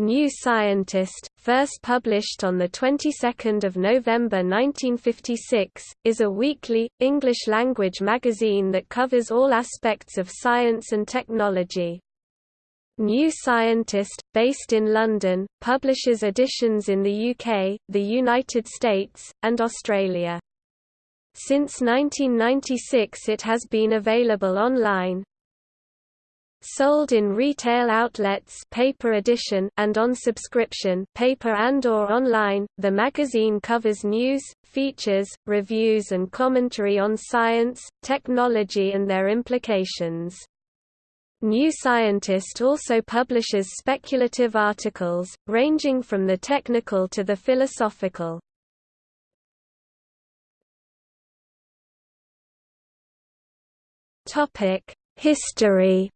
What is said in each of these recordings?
New Scientist, first published on the 22nd of November 1956, is a weekly English-language magazine that covers all aspects of science and technology. New Scientist, based in London, publishes editions in the UK, the United States, and Australia. Since 1996 it has been available online, Sold in retail outlets paper edition and on subscription paper and or online, the magazine covers news, features, reviews and commentary on science, technology and their implications. New Scientist also publishes speculative articles, ranging from the technical to the philosophical. History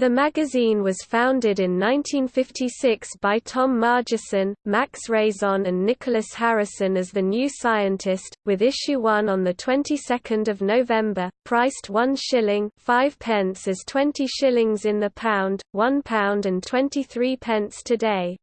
The magazine was founded in 1956 by Tom Margerison, Max Raison and Nicholas Harrison as The New Scientist, with issue 1 on the 22nd of November, priced 1 shilling 5 pence as 20 shillings in the pound, 1 pound and 23 pence today.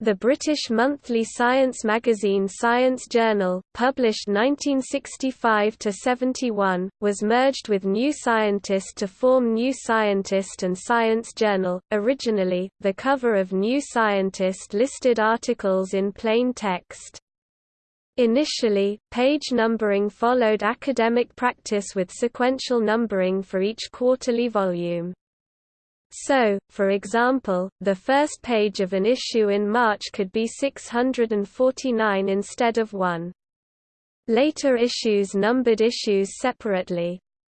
The British monthly science magazine Science Journal, published 1965–71, was merged with New Scientist to form New Scientist and Science Journal. Originally, the cover of New Scientist listed articles in plain text. Initially, page numbering followed academic practice with sequential numbering for each quarterly volume. So, for example, the first page of an issue in March could be 649 instead of 1. Later issues numbered issues separately.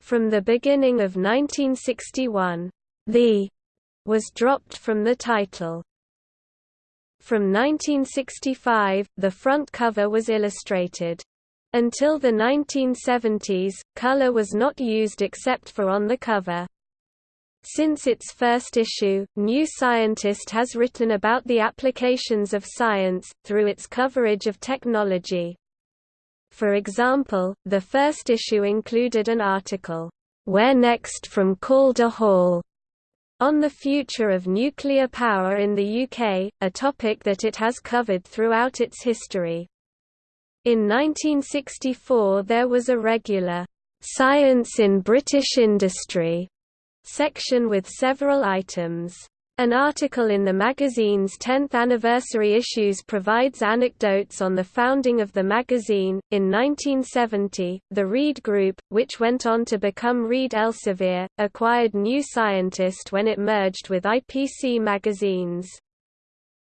From the beginning of 1961, the was dropped from the title. From 1965, the front cover was illustrated. Until the 1970s, color was not used except for on the cover. Since its first issue, New Scientist has written about the applications of science, through its coverage of technology. For example, the first issue included an article, Where Next from Calder Hall, on the future of nuclear power in the UK, a topic that it has covered throughout its history. In 1964 there was a regular, Science in British Industry section with several items. An article in the magazine's 10th anniversary issues provides anecdotes on the founding of the magazine. In 1970, the Reed Group, which went on to become Reed Elsevier, acquired New Scientist when it merged with IPC magazines.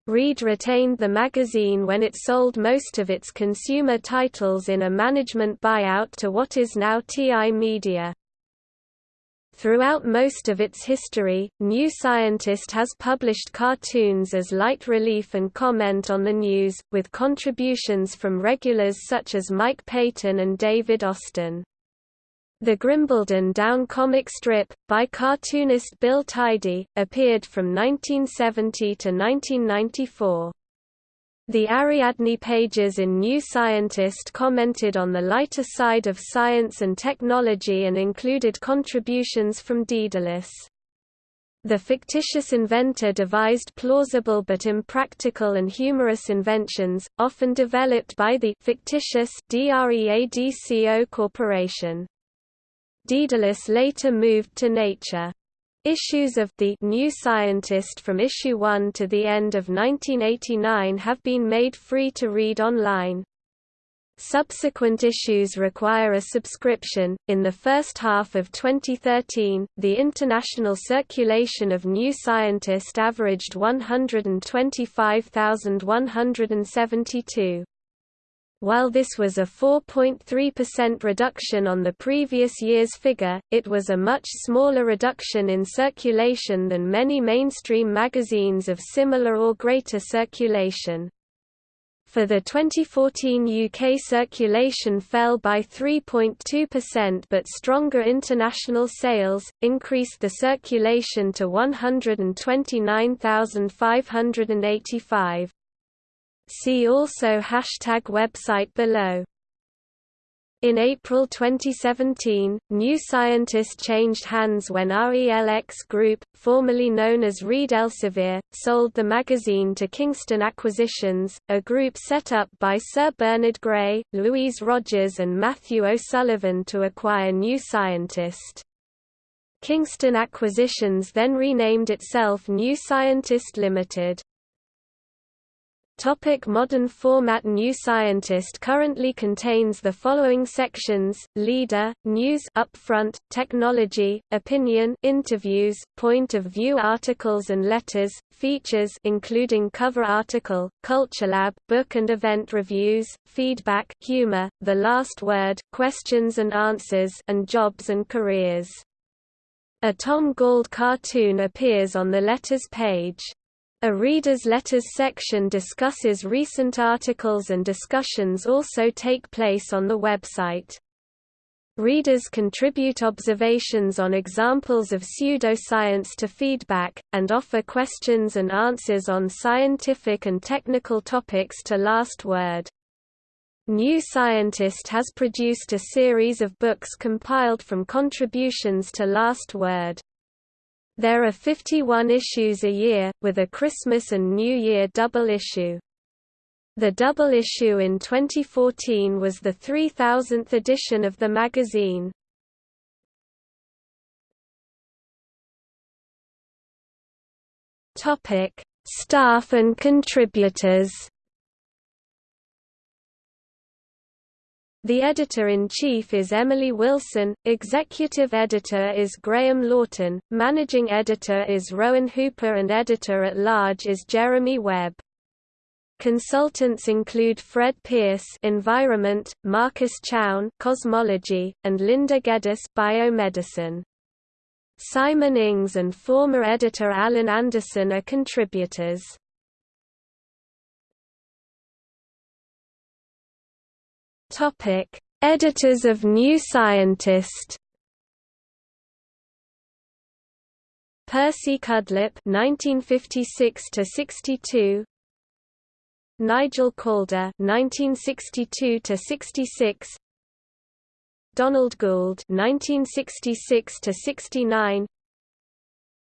Reed retained the magazine when it sold most of its consumer titles in a management buyout to what is now TI Media. Throughout most of its history, New Scientist has published cartoons as light relief and comment on the news, with contributions from regulars such as Mike Peyton and David Austin. The Grimbledon Down comic strip, by cartoonist Bill Tidy, appeared from 1970 to 1994. The Ariadne pages in New Scientist commented on the lighter side of science and technology and included contributions from Daedalus. The fictitious inventor devised plausible but impractical and humorous inventions, often developed by the fictitious DREADCO Corporation. Daedalus later moved to Nature. Issues of The New Scientist from issue 1 to the end of 1989 have been made free to read online. Subsequent issues require a subscription. In the first half of 2013, the international circulation of New Scientist averaged 125,172. While this was a 4.3% reduction on the previous year's figure, it was a much smaller reduction in circulation than many mainstream magazines of similar or greater circulation. For the 2014 UK circulation fell by 3.2% but stronger international sales, increased the circulation to 129,585. See also hashtag website below. In April 2017, New Scientist changed hands when RELX Group, formerly known as Reed Elsevier, sold the magazine to Kingston Acquisitions, a group set up by Sir Bernard Gray, Louise Rogers and Matthew O'Sullivan to acquire New Scientist. Kingston Acquisitions then renamed itself New Scientist Limited. Topic modern format New Scientist currently contains the following sections: Leader, News, Upfront, Technology, Opinion, Interviews, Point of View articles and letters, Features including cover article, Culture Lab, book and event reviews, Feedback, Humor, The Last Word, Questions and Answers, and Jobs and Careers. A Tom Gauld cartoon appears on the letters page. A reader's letters section discusses recent articles and discussions also take place on the website. Readers contribute observations on examples of pseudoscience to feedback, and offer questions and answers on scientific and technical topics to Last Word. New Scientist has produced a series of books compiled from contributions to Last Word. There are 51 issues a year, with a Christmas and New Year double issue. The double issue in 2014 was the 3000th edition of the magazine. Topic: Staff and contributors. The editor-in-chief is Emily Wilson, executive editor is Graham Lawton, managing editor is Rowan Hooper and editor-at-large is Jeremy Webb. Consultants include Fred Pearce Environment, Marcus Chown Cosmology, and Linda Geddes Biomedicine. Simon Ings and former editor Alan Anderson are contributors. Topic: Editors of New Scientist. Percy Cudlip (1956–62), Nigel Calder (1962–66), Donald Gould (1966–69),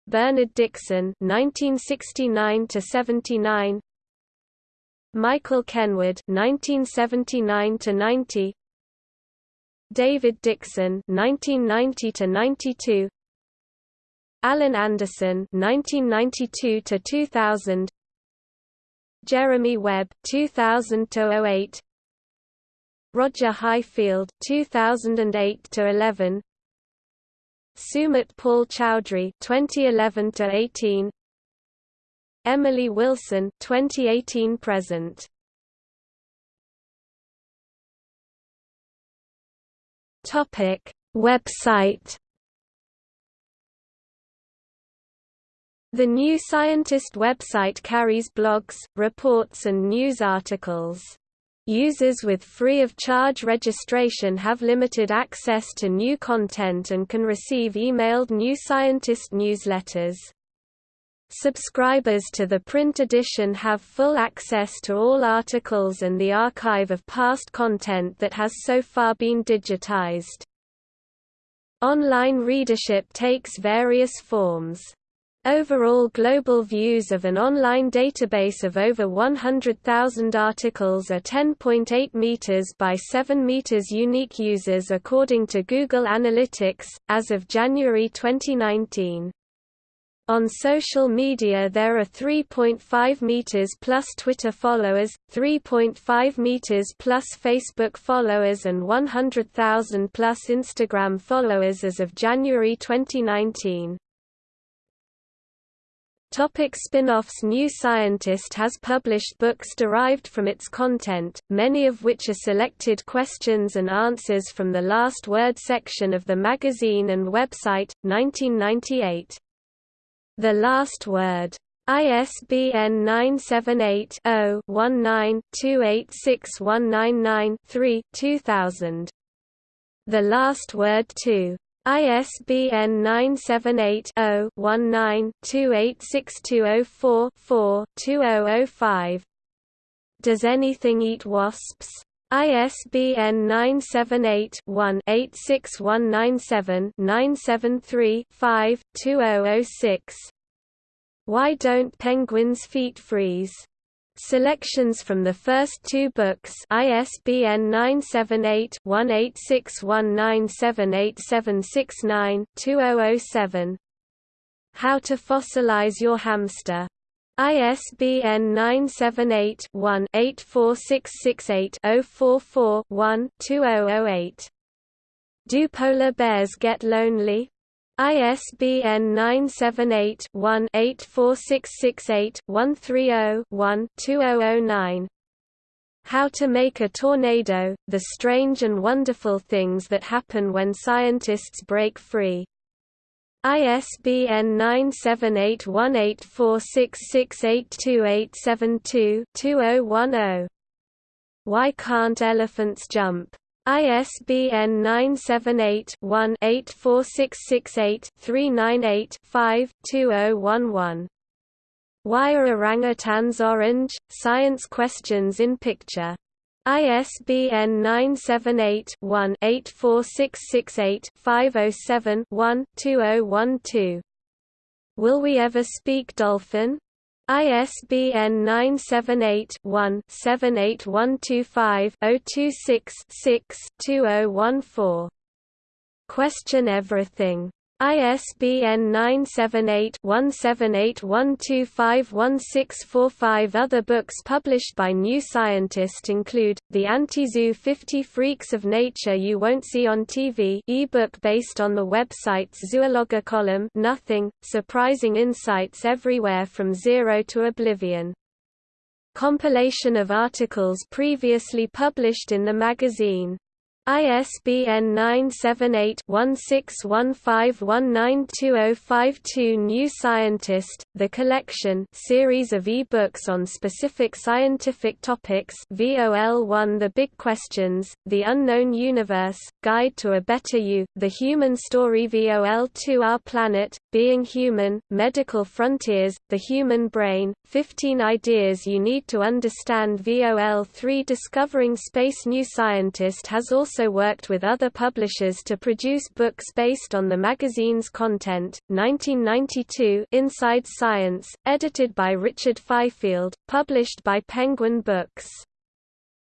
Bernard Dixon (1969–79), Michael Kenward 1979 to 90 David Dixon 1990 to 92 Alan Anderson 1992 to 2000 Jeremy Webb (2000–08), Roger Highfield 2008 to 11 Sumit Paul Choudhury (2011–18), Emily Wilson 2018 present Topic Website The New Scientist website carries blogs, reports and news articles. Users with free of charge registration have limited access to new content and can receive emailed New Scientist newsletters. Subscribers to the print edition have full access to all articles and the archive of past content that has so far been digitized. Online readership takes various forms. Overall global views of an online database of over 100,000 articles are 10.8 meters by 7 meters unique users according to Google Analytics, as of January 2019. On social media there are 3.5 meters plus Twitter followers, 3.5 meters plus Facebook followers and 100,000 plus Instagram followers as of January 2019. Topic spin-offs New Scientist has published books derived from its content, many of which are selected questions and answers from the Last Word section of the magazine and website, 1998. The Last Word. ISBN 978-0-19-286199-3 2000. The Last Word 2. ISBN 978-0-19-286204-4 2005. Does Anything Eat Wasps? ISBN 978-1-86197-973-5-2006 Why Don't Penguins' Feet Freeze? Selections from the first two books ISBN 978-1861978769-2007 How to Fossilize Your Hamster ISBN 978-1-84668-044-1-2008. Do Polar Bears Get Lonely? ISBN 978-1-84668-130-1-2009. How to Make a Tornado, The Strange and Wonderful Things That Happen When Scientists Break Free. ISBN 978-1846682872-2010. Why Can't Elephants Jump? ISBN 978-1-84668-398-5-2011. Why are orangutans orange? Science questions in picture ISBN 978-1-84668-507-1-2012. Will We Ever Speak Dolphin? ISBN 978-1-78125-026-6-2014. Question Everything ISBN 978-1781251645 Other books published by New Scientist include, The Anti-Zoo 50 Freaks of Nature You Won't See on TV ebook based on the website's Zoologger column Nothing, Surprising Insights Everywhere from Zero to Oblivion. Compilation of articles previously published in the magazine ISBN 978-1615192052 New Scientist, The Collection series of e-books on specific scientific topics VOL1 The Big Questions, The Unknown Universe, Guide to a Better You, The Human Story VOL2 Our Planet, Being Human, Medical Frontiers, The Human Brain, 15 Ideas You Need to Understand VOL3 Discovering Space New Scientist has also also worked with other publishers to produce books based on the magazine's content. 1992 Inside Science, edited by Richard Fifield, published by Penguin Books.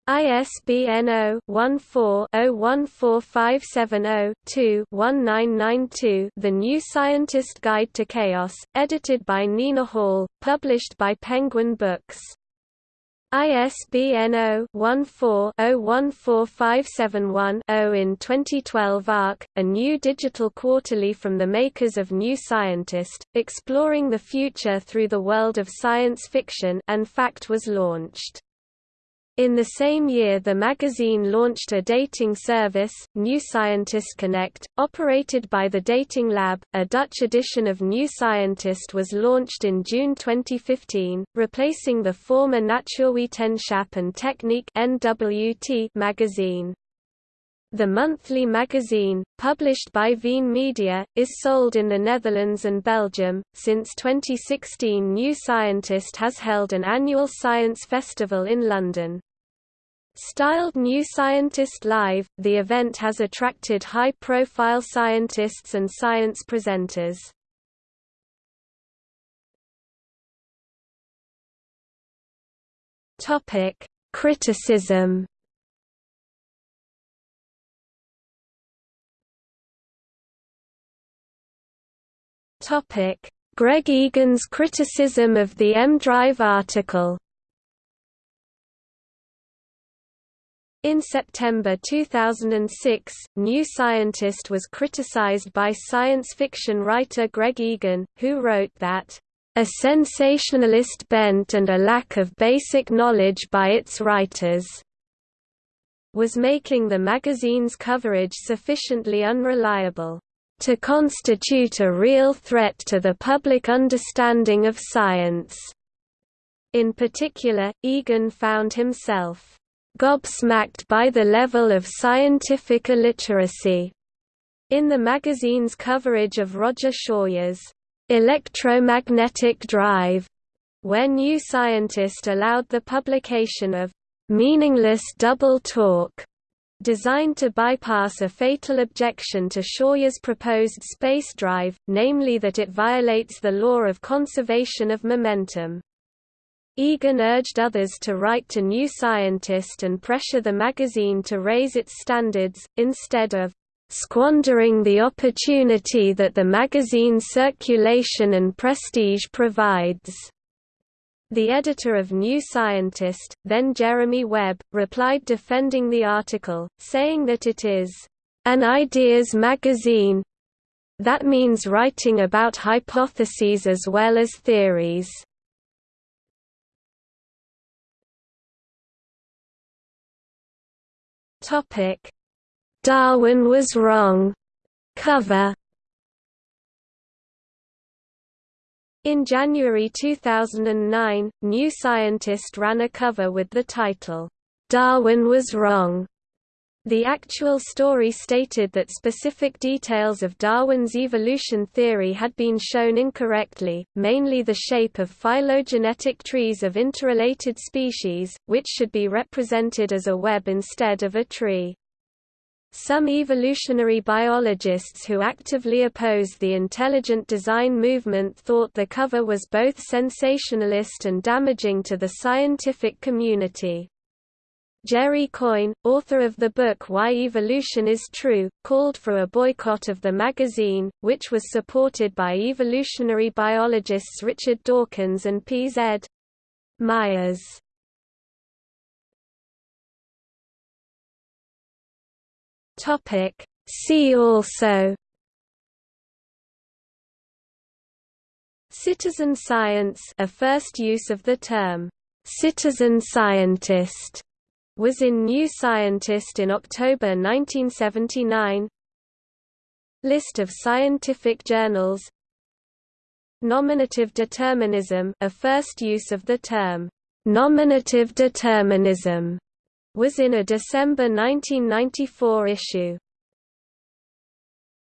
ISBN 0-14-014570-2-1992 The New Scientist Guide to Chaos, edited by Nina Hall, published by Penguin Books. ISBN 0-14-014571-0 in 2012 ARC, a new digital quarterly from the makers of New Scientist, exploring the future through the world of science fiction and fact was launched. In the same year the magazine launched a dating service, New Scientist Connect, operated by the Dating Lab. A Dutch edition of New Scientist was launched in June 2015, replacing the former Natuurwetenschap and Techniek NWT magazine. The monthly magazine, published by Veen Media, is sold in the Netherlands and Belgium. Since 2016, New Scientist has held an annual science festival in London. Styled New Scientist Live, the event has attracted high-profile scientists and science presenters. Criticism Topic: Greg Egan's criticism of the EmDrive article. In September 2006, New Scientist was criticized by science fiction writer Greg Egan, who wrote that, "...a sensationalist bent and a lack of basic knowledge by its writers." was making the magazine's coverage sufficiently unreliable to constitute a real threat to the public understanding of science. In particular, Egan found himself gobsmacked by the level of scientific illiteracy in the magazine's coverage of Roger Shawyer's electromagnetic drive, where New Scientist allowed the publication of meaningless double talk designed to bypass a fatal objection to Shawyer's proposed space drive, namely that it violates the law of conservation of momentum. Egan urged others to write to New Scientist and pressure the magazine to raise its standards, instead of squandering the opportunity that the magazine's circulation and prestige provides. The editor of New Scientist, then Jeremy Webb, replied defending the article, saying that it is an ideas magazine. That means writing about hypotheses as well as theories. Darwin was wrong. Cover. In January 2009, New Scientist ran a cover with the title, "'Darwin Was Wrong' The actual story stated that specific details of Darwin's evolution theory had been shown incorrectly, mainly the shape of phylogenetic trees of interrelated species, which should be represented as a web instead of a tree. Some evolutionary biologists who actively oppose the intelligent design movement thought the cover was both sensationalist and damaging to the scientific community. Jerry Coyne, author of the book Why Evolution is True, called for a boycott of the magazine, which was supported by evolutionary biologists Richard Dawkins and P. Z. Myers. Topic. See also. Citizen science a first use of the term. Citizen scientist was in New Scientist in October 1979 List of scientific journals. Nominative determinism a first use of the term. Nominative determinism was in a December 1994 issue.